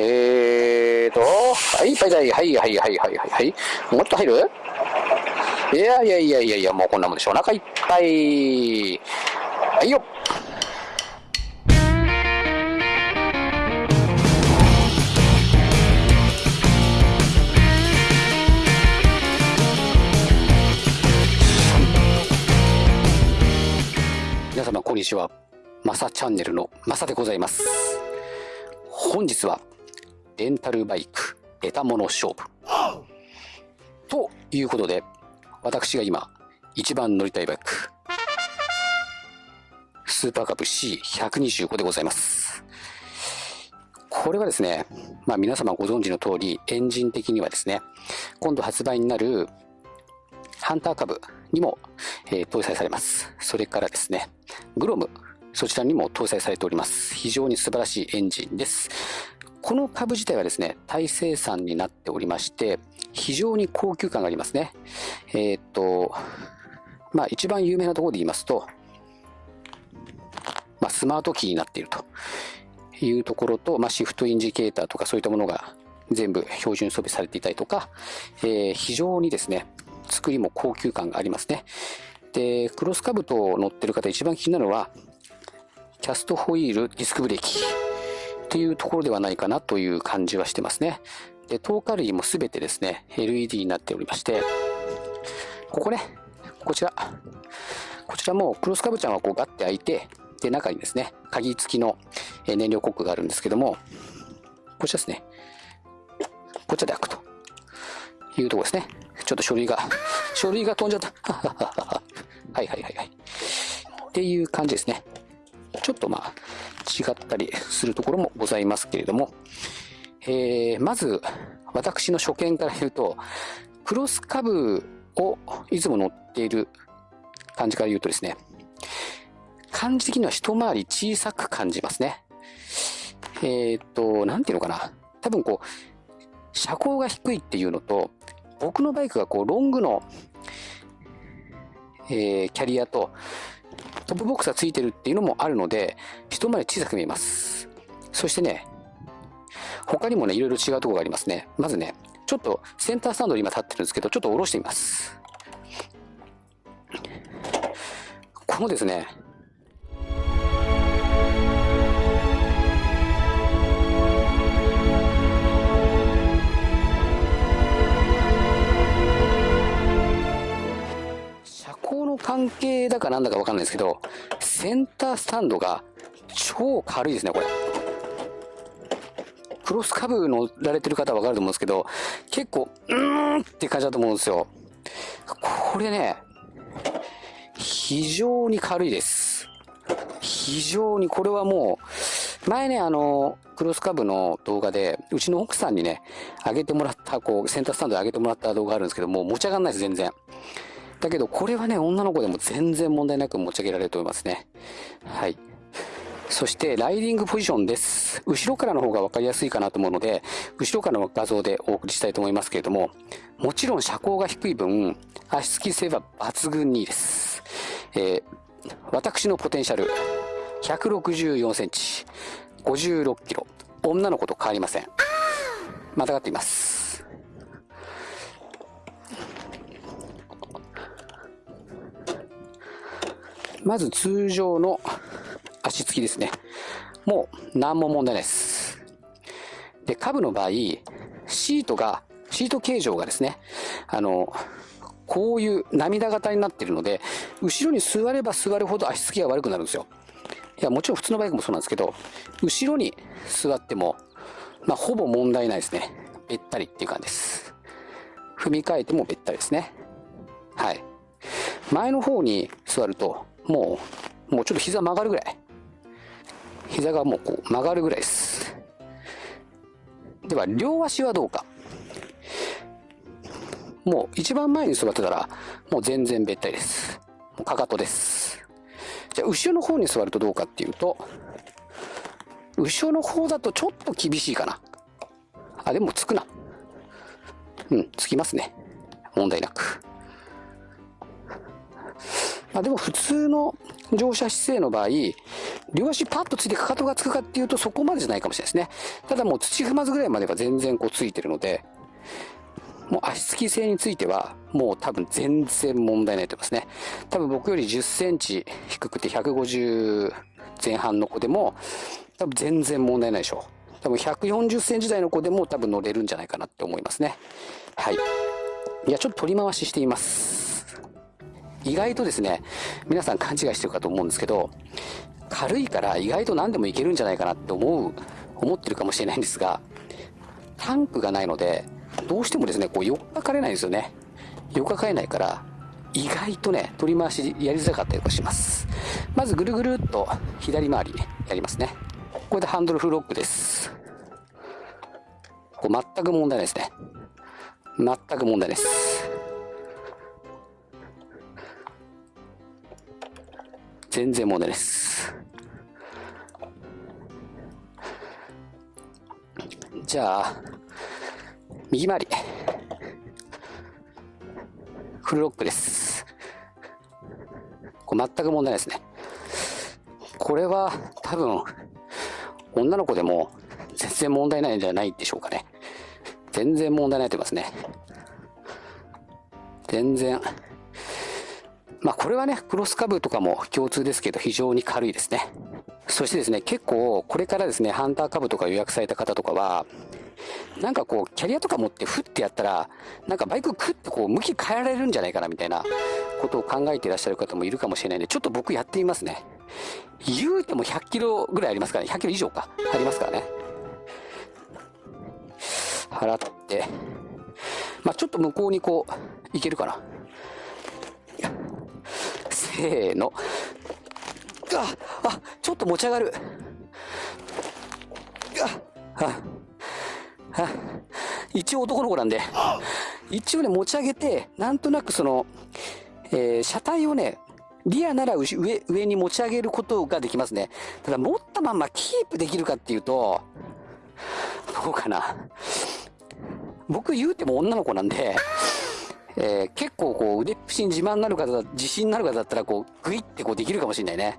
えーと、はい、いっぱいだい。はい、はい、はい、はい、はい。もっと入る？いやいやいやいやいや、もうこんなもんでしょ。お腹いっぱい。はいよ。皆様、こんにちは。マサチャンネルのマサでございます。本日は、レンタルバイク、得たもの勝負。ということで、私が今、一番乗りたいバイク、スーパーカブ C125 でございます。これはですね、まあ皆様ご存知の通り、エンジン的にはですね、今度発売になるハンターカブにも、えー、搭載されます。それからですね、グロム、そちらにも搭載されております。非常に素晴らしいエンジンです。この株自体はですね、タイ生産になっておりまして、非常に高級感がありますね。えー、っと、まあ一番有名なところで言いますと、まあ、スマートキーになっているというところと、まあ、シフトインジケーターとかそういったものが全部標準装備されていたりとか、えー、非常にですね、作りも高級感がありますね。で、クロスカブト乗ってる方一番気になるのは、キャストホイール、ディスクブレーキ。っていうところではないかなという感じはしてますね。で、透過類もすべてですね、LED になっておりまして、ここね、こちら、こちらもクロスカブちゃんはこうガッて開いて、で、中にですね、鍵付きの燃料コックがあるんですけども、こちらですね、こちらで開くというところですね。ちょっと書類が、書類が飛んじゃった。はいはいはいはい。っていう感じですね。ちょっとまあ、違ったりするところもございますけれども、えー、まず、私の初見から言うと、クロスカブをいつも乗っている感じから言うとですね、感じ的には一回り小さく感じますね。えー、っと、なんていうのかな。多分こう、車高が低いっていうのと、僕のバイクがこう、ロングの、えー、キャリアと、トップボックスがついてるっていうのもあるので、一回り小さく見えます。そしてね、他にもね、いろいろ違うとこがありますね。まずね、ちょっとセンタースタンドに今立ってるんですけど、ちょっと下ろしてみます。このですね、関係だかなんだかわかんないですけど、センタースタンドが超軽いですね、これ。クロスカブ乗られてる方はわかると思うんですけど、結構、うーんって感じだと思うんですよ。これね、非常に軽いです。非常に、これはもう、前ね、あの、クロスカブの動画で、うちの奥さんにね、上げてもらった、こう、センタースタンドで上げてもらった動画あるんですけども、持ち上がんないです、全然。だけど、これはね、女の子でも全然問題なく持ち上げられると思いますね。はい。そして、ライディングポジションです。後ろからの方が分かりやすいかなと思うので、後ろからの画像でお送りしたいと思いますけれども、もちろん車高が低い分、足つき性は抜群にいいです。えー、私のポテンシャル、164センチ、56キロ、女の子と変わりません。またがっています。まず通常の足つきですね。もう何も問題ないです。で、カブの場合、シートが、シート形状がですね、あの、こういう涙型になっているので、後ろに座れば座るほど足つきが悪くなるんですよ。いや、もちろん普通のバイクもそうなんですけど、後ろに座っても、まあ、ほぼ問題ないですね。べったりっていう感じです。踏み替えてもべったりですね。はい。前の方に座ると、もう、もうちょっと膝曲がるぐらい。膝がもうこう曲がるぐらいです。では、両足はどうか。もう一番前に座ってたら、もう全然べったりです。もうかかとです。じゃあ、後ろの方に座るとどうかっていうと、後ろの方だとちょっと厳しいかな。あ、でもつくな。うん、つきますね。問題なく。あ、でも普通の乗車姿勢の場合、両足パッとついてかかとがつくかっていうとそこまでじゃないかもしれないですね。ただもう土踏まずぐらいまでは全然こうついてるので、もう足つき性については、もう多分全然問題ないと思いますね。多分僕より10センチ低くて150前半の子でも、多分全然問題ないでしょう。多分140センチ台の子でも多分乗れるんじゃないかなって思いますね。はい。いや、ちょっと取り回ししています。意外とですね、皆さん勘違いしてるかと思うんですけど、軽いから意外と何でもいけるんじゃないかなって思う、思ってるかもしれないんですが、タンクがないので、どうしてもですね、こう、よっかかれないんですよね。よっかかれないから、意外とね、取り回しやりづらかったりとかします。まずぐるぐるっと左回りねやりますね。これでハンドルフロックです。こう全く問題ないですね。全く問題ないです。全然問題です。じゃあ、右回り。フルロックです。これ全く問題ないですね。これは多分、女の子でも全然問題ないんじゃないでしょうかね。全然問題ないと思いますね。全然。これはね、クロスカブとかも共通ですけど非常に軽いですね。そしてですね、結構これからですね、ハンター株とか予約された方とかは、なんかこう、キャリアとか持ってフッてやったら、なんかバイククッてこう、向き変えられるんじゃないかなみたいなことを考えていらっしゃる方もいるかもしれないんで、ちょっと僕やってみますね。言うても100キロぐらいありますからね。100キロ以上か。ありますからね。払って、まあちょっと向こうにこう、行けるかな。せーの。あ、あ、ちょっと持ち上がる。あ、一応男の子なんで、一応ね、持ち上げて、なんとなくその、えー、車体をね、リアなら上、上に持ち上げることができますね。ただ持ったまんまキープできるかっていうと、どうかな。僕言うても女の子なんで、えー、結構こう腕っぷしに自慢になる方だ、自信になる方だったらこうグイってこうできるかもしれないね。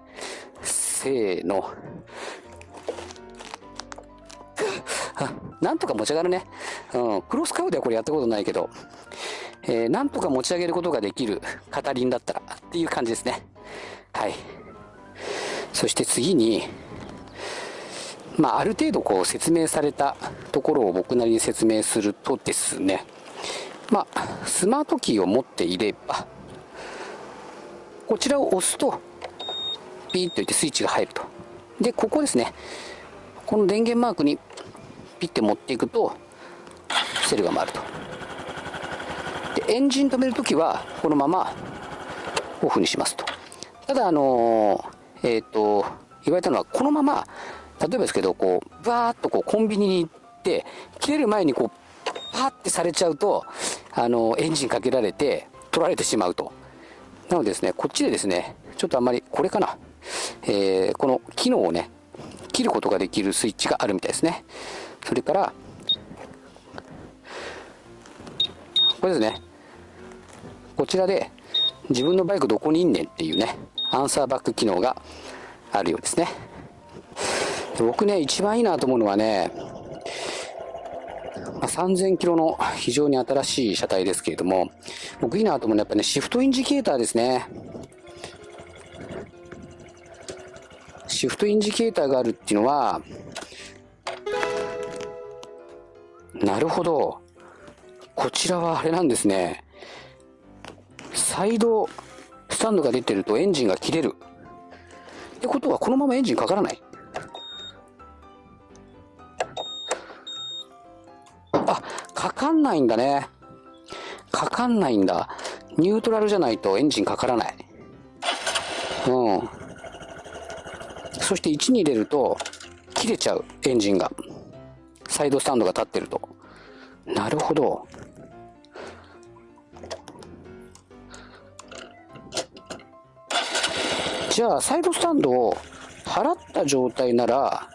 せーの。なんとか持ち上がるね。うん。クロスカウではこれやったことないけど、えー、なんとか持ち上げることができる片輪だったらっていう感じですね。はい。そして次に、まあ、ある程度こう説明されたところを僕なりに説明するとですね、まあ、スマートキーを持っていれば、こちらを押すと、ピーッといってスイッチが入ると。で、ここですね。この電源マークにピッて持っていくと、セルが回ると。で、エンジン止めるときは、このままオフにしますと。ただ、あのー、えっ、ー、と、言われたのは、このまま、例えばですけど、こう、バーっとこうコンビニに行って、切れる前にこう、パーってされちゃうと、あの、エンジンかけられて、取られてしまうと。なのでですね、こっちでですね、ちょっとあんまり、これかな。えー、この機能をね、切ることができるスイッチがあるみたいですね。それから、これですね。こちらで、自分のバイクどこにいんねんっていうね、アンサーバック機能があるようですね。僕ね、一番いいなと思うのはね、3000キロの非常に新しい車体ですけれども、僕いいなと思うのはやっぱね、シフトインジケーターですね。シフトインジケーターがあるっていうのは、なるほど。こちらはあれなんですね。サイドスタンドが出てるとエンジンが切れる。ってことはこのままエンジンかからない。かかんないんだね。かかんないんだ。ニュートラルじゃないとエンジンかからない。うん。そして1に入れると、切れちゃう、エンジンが。サイドスタンドが立ってると。なるほど。じゃあ、サイドスタンドを払った状態なら、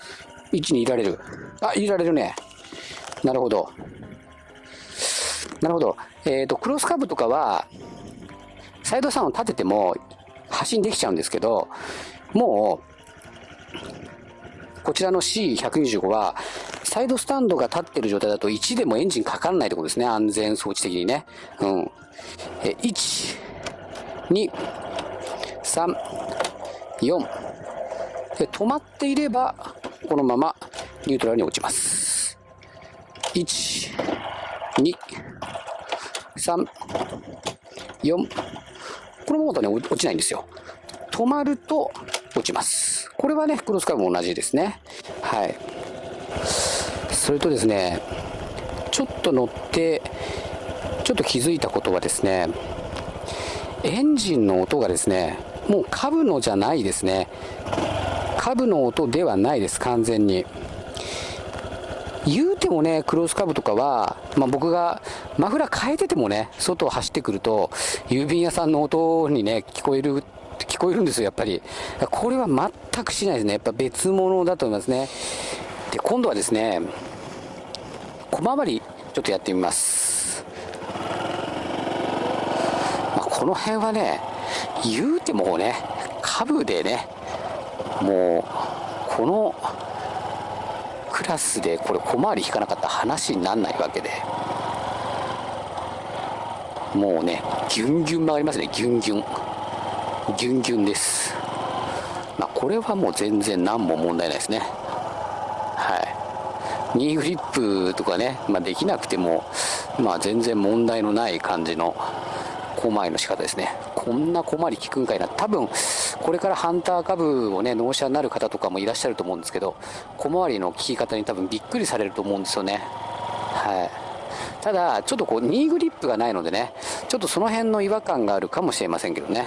位置にいられる。あ、入れられるね。なるほど。なるほど。えっ、ー、と、クロスカブとかは、サイドスタンド立てても、発進できちゃうんですけど、もう、こちらの C125 は、サイドスタンドが立ってる状態だと1でもエンジンかからないってことですね。安全装置的にね。うん。え、1、2、3、4。で、止まっていれば、このままニュートラルに落ちます。1、2、3、4。このままだとね、落ちないんですよ。止まると落ちます。これはね、クロスカーブも同じですね。はい。それとですね、ちょっと乗って、ちょっと気づいたことはですね、エンジンの音がですね、もうカブのじゃないですね。カブの音ではないです、完全に。言うてもね、クロスカブとかは、まあ、僕がマフラー変えててもね、外を走ってくると、郵便屋さんの音にね、聞こえる、聞こえるんですよ、やっぱり。これは全くしないですね。やっぱ別物だと思いますね。で、今度はですね、小回り、ちょっとやってみます。まあ、この辺はね、言うてもね、カブでね、もう、この、クラスでこれ小回り引かなかったら話にならないわけで。もうねギュンギュン曲がりますねギュンギュン。ギュンギュンです。まあこれはもう全然何も問題ないですね。はい。ニーグリップとかね、まあ、できなくてもまあ全然問題のない感じの小回りの仕方ですね。こんな小回り効くんかいな。多分これからハンター株をね、納車になる方とかもいらっしゃると思うんですけど、小回りの効き方に多分びっくりされると思うんですよね。はい。ただ、ちょっとこう、ニーグリップがないのでね、ちょっとその辺の違和感があるかもしれませんけどね。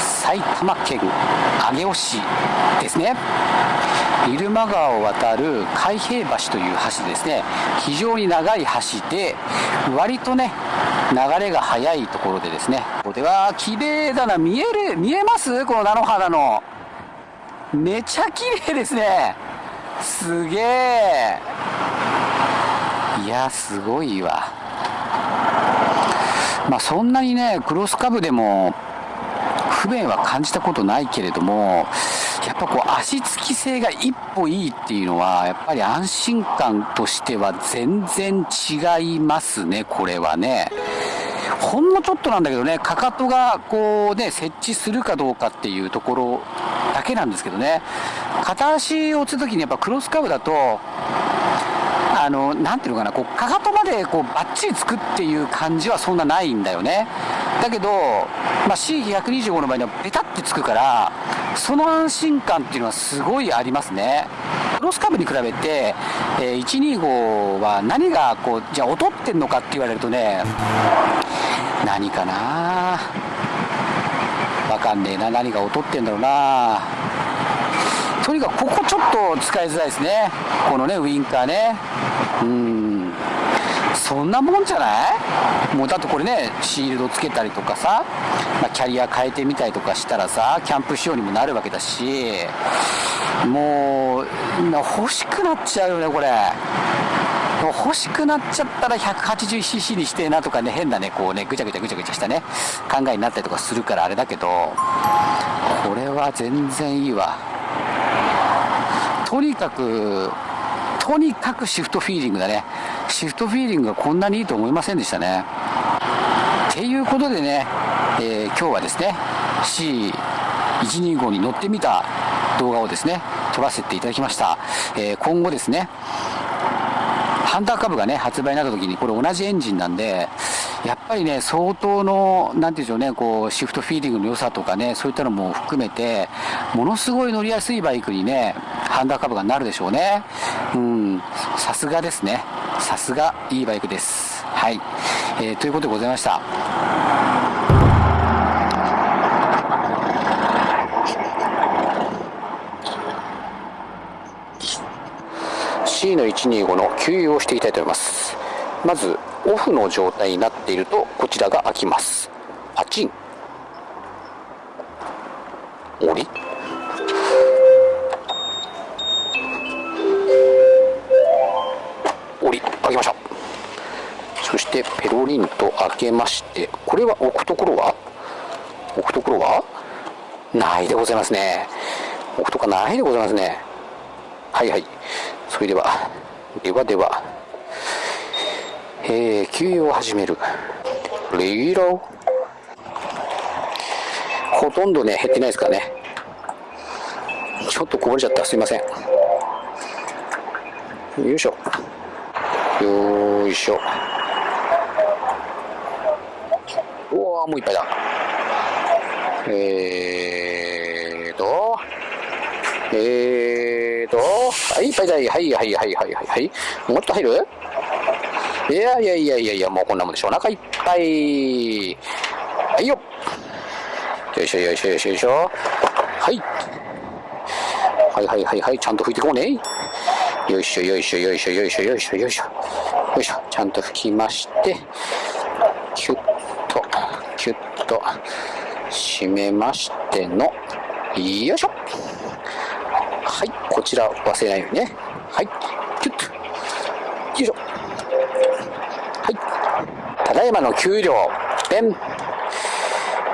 埼玉県上尾市ですね。入間川を渡る海平橋という橋ですね。非常に長い橋で割とね流れが速いところでですね。ここでは綺麗だな。見える見えます？この菜の花の。めちゃ綺麗ですね。すげえ。いやすごいわ。まあ、そんなにね、クロスカブでも不便は感じたことないけれども、やっぱこう足つき性が一歩いいっていうのは、やっぱり安心感としては全然違いますね、これはね。ほんのちょっとなんだけどね、かかとがこうね、設置するかどうかっていうところだけなんですけどね、片足を打つときにやっぱクロスカブだと、あの、なていうのかな、こう、かかとまでこう、バッチリつくっていう感じはそんなないんだよね。だけど、まあ、C125 の場合にはベタってつくから、その安心感っていうのはすごいありますね。クロスカブに比べて、えー、125は何がこう、じゃあ劣ってんのかって言われるとね、何かな？わかんねえな。何が劣ってんだろうな？とにかくここちょっと使いづらいですね。このね、ウインカーね。うん。そんなもんじゃない？もうだってこれね、シールドつけたりとかさ、まあ、キャリア変えてみたりとかしたらさ、キャンプ仕様にもなるわけだし、もう、欲しくなっちゃうよね、これ。欲しくなっちゃったら 180cc にしてえなとかね、変なね、こうね、ぐちゃぐちゃぐちゃぐちゃしたね、考えになったりとかするからあれだけど、これは全然いいわ。とにかく、とにかくシフトフィーリングだね。シフトフィーリングがこんなにいいと思いませんでしたね。っていうことでね、えー、今日はですね、C125 に乗ってみた動画をですね、撮らせていただきました。えー、今後ですね、ハンター株がね、発売になった時に、これ同じエンジンなんで、やっぱりね、相当の、なんていうんでしょうね、こう、シフトフィーリングの良さとかね、そういったのも含めて、ものすごい乗りやすいバイクにね、ハンダーカブがなるでしょうね。うん、さすがですね。さすがいいバイクです。はい。えー、ということでございました。C の125の給油をしていきたいと思いますまずオフの状態になっているとこちらが開きますパチン降りてペロリンと開けましてこれは置くところは？置くところは？ないでございますね。置くとかないでございますね。はいはい。それではではでは。えー、給油を始める。レギュラー？ほとんどね減ってないですからね。ちょっとこぼれちゃった。すいません。よいしょ。よいしょおおもういっぱいだ。えーとえーとはいいっぱいだはい。はいはいはいはいはい。もっと入る？いやいやいやいやいやもうこんなもんでしょ。お腹いっぱい。はいよ。よいしょよいしょよいしょよいしょ。はい。はいはいはいはい。ちゃんと拭いていこうね。よいしょよいしょよいしょよいしょよいしょよいしょ。よいしょ。ちゃんと拭きまして。と締めましてのよいしょ。はいこちら忘れないようにね。はいキュッと。よいしょ。はい。ただいまの給料ペン。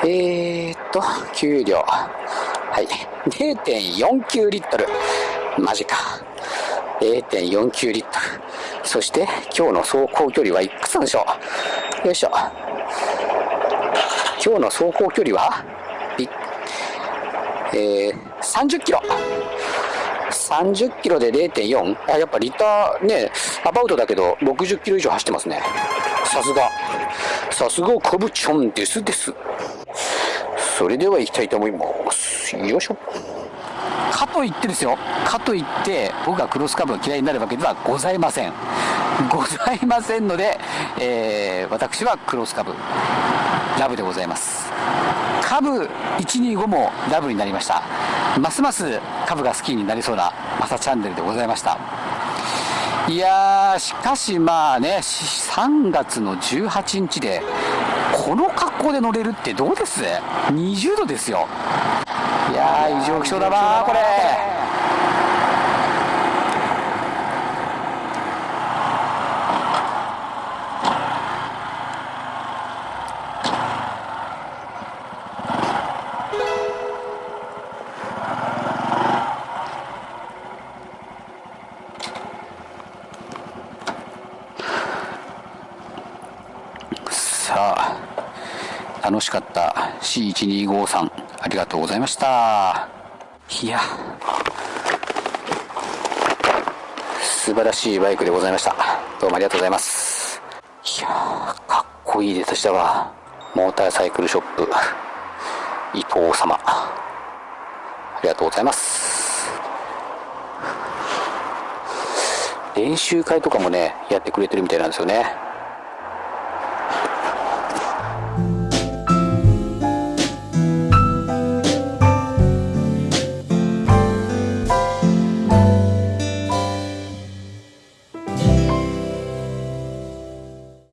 えー、っと給料。はい。0.49リットル。マジか。0.49リットル。そして今日の走行距離はいくつなんでしょう。よいしょ。今日の走行距離は？えー、30キロ。30キロで0.4あやっぱリッターねアバウトだけど60キロ以上走ってますね。さすが。さすがカブチョンですです。それでは行きたいと思います。よいしょ。かといってですよ。かといって僕がクロスカブが嫌いになるわけではございません。ございませんので、えー、私はクロスカブ。ラブでございます。カブ125もラブになりました。ますますカブが好きになりそうなマサチャンネルでございました。いやーしかしまあね3月の18日でこの格好で乗れるってどうです ?20 度ですよ。いやー異常気象だなこれさあ楽しかった。C1253 ありがとうございました。いや。素晴らしいバイクでございました。どうもありがとうございます。いやかっこいい出たしたわ。モーターサイクルショップ。伊藤様。ありがとうございます。練習会とかもねやってくれてるみたいなんですよね。